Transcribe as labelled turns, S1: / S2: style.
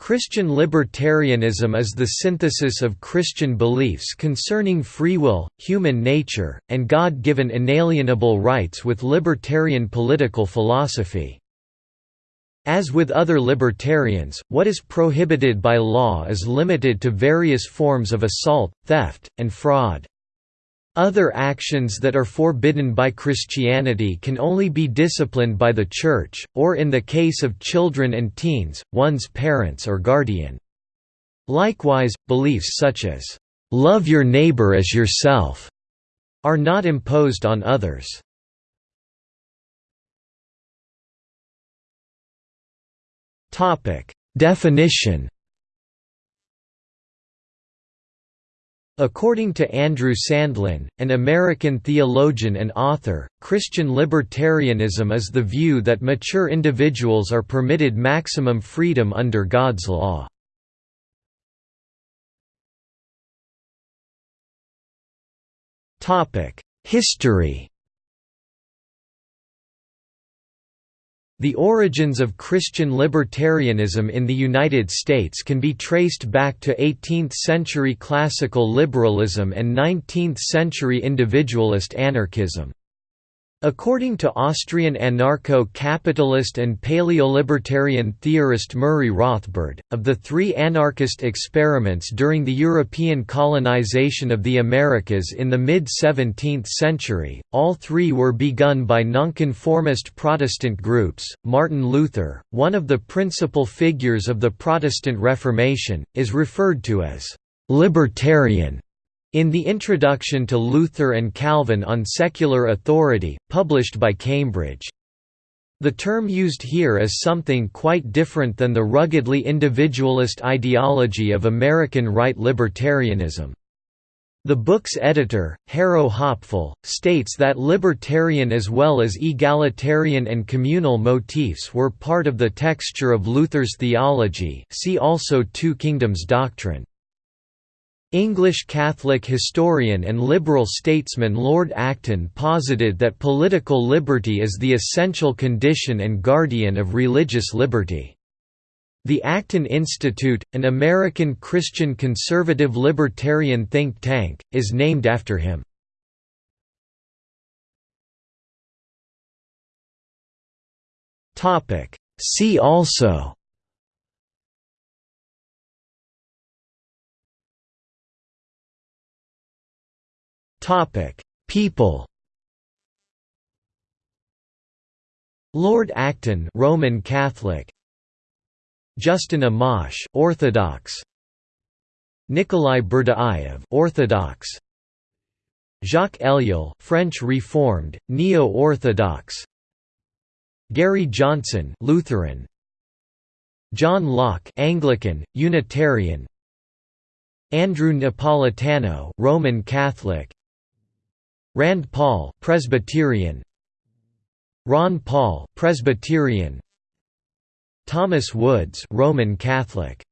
S1: Christian libertarianism is the synthesis of Christian beliefs concerning free will, human nature, and God-given inalienable rights with libertarian political philosophy. As with other libertarians, what is prohibited by law is limited to various forms of assault, theft, and fraud. Other actions that are forbidden by Christianity can only be disciplined by the Church, or in the case of children and teens, one's parents or guardian. Likewise, beliefs such as, "'Love your neighbor as yourself' are not imposed on others. Definition According to Andrew Sandlin, an American theologian and author, Christian libertarianism is the view that mature individuals are permitted maximum freedom under God's law. History The origins of Christian libertarianism in the United States can be traced back to 18th-century classical liberalism and 19th-century individualist anarchism. According to Austrian anarcho-capitalist and paleolibertarian theorist Murray Rothbard, of the three anarchist experiments during the European colonization of the Americas in the mid-17th century, all three were begun by nonconformist Protestant groups. Martin Luther, one of the principal figures of the Protestant Reformation, is referred to as libertarian in the introduction to Luther and Calvin on Secular Authority, published by Cambridge. The term used here is something quite different than the ruggedly individualist ideology of American right libertarianism. The book's editor, Harro Hopfl, states that libertarian as well as egalitarian and communal motifs were part of the texture of Luther's theology see also Two Kingdoms doctrine. English Catholic historian and liberal statesman Lord Acton posited that political liberty is the essential condition and guardian of religious liberty. The Acton Institute, an American Christian conservative libertarian think tank, is named after him. See also Topic: People. Lord Acton, Roman Catholic. Justin Amash, Orthodox. Nikolai Berdyaev, Orthodox. Jacques Ellul, French Reformed, Neo-Orthodox. Gary Johnson, Lutheran. John Locke, Anglican, Unitarian. Andrew Napolitano, Roman Catholic. Rand Paul, Presbyterian. Ron Paul, Presbyterian. Thomas Woods, Roman Catholic.